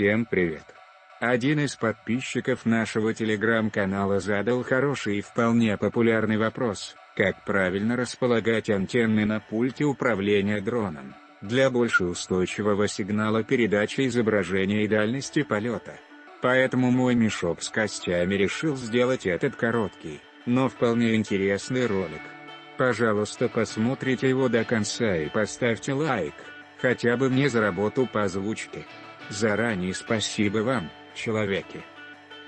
Всем привет! Один из подписчиков нашего телеграм-канала задал хороший и вполне популярный вопрос, как правильно располагать антенны на пульте управления дроном, для больше устойчивого сигнала передачи изображения и дальности полета. Поэтому мой мешок с костями решил сделать этот короткий, но вполне интересный ролик. Пожалуйста посмотрите его до конца и поставьте лайк, хотя бы мне за работу по озвучке. Заранее спасибо вам, человеки.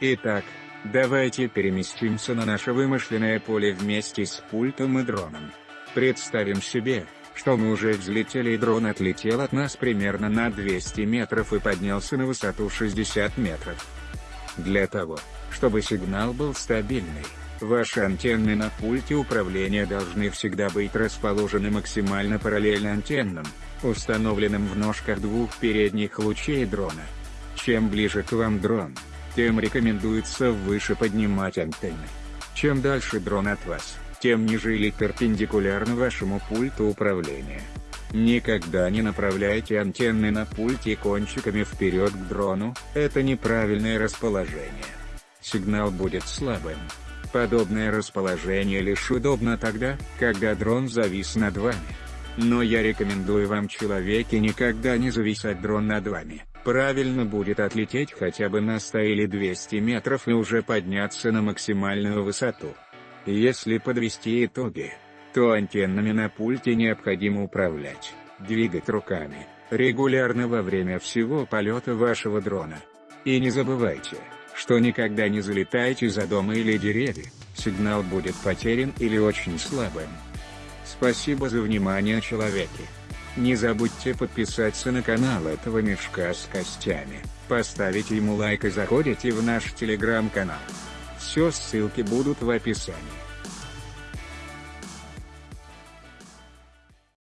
Итак, давайте переместимся на наше вымышленное поле вместе с пультом и дроном. Представим себе, что мы уже взлетели и дрон отлетел от нас примерно на 200 метров и поднялся на высоту 60 метров. Для того, чтобы сигнал был стабильный, ваши антенны на пульте управления должны всегда быть расположены максимально параллельно антеннам, установленным в ножках двух передних лучей дрона. Чем ближе к вам дрон, тем рекомендуется выше поднимать антенны. Чем дальше дрон от вас, тем ниже или перпендикулярно вашему пульту управления. Никогда не направляйте антенны на пульте кончиками вперед к дрону, это неправильное расположение. Сигнал будет слабым. Подобное расположение лишь удобно тогда, когда дрон завис над вами. Но я рекомендую вам человеки никогда не зависать дрон над вами. Правильно будет отлететь хотя бы на 100 или 200 метров и уже подняться на максимальную высоту. Если подвести итоги, то антеннами на пульте необходимо управлять, двигать руками, регулярно во время всего полета вашего дрона. И не забывайте, что никогда не залетайте за дома или деревья, сигнал будет потерян или очень слабым. Спасибо за внимание человеки. Не забудьте подписаться на канал этого мешка с костями, поставить ему лайк и заходите в наш телеграм-канал. Все ссылки будут в описании.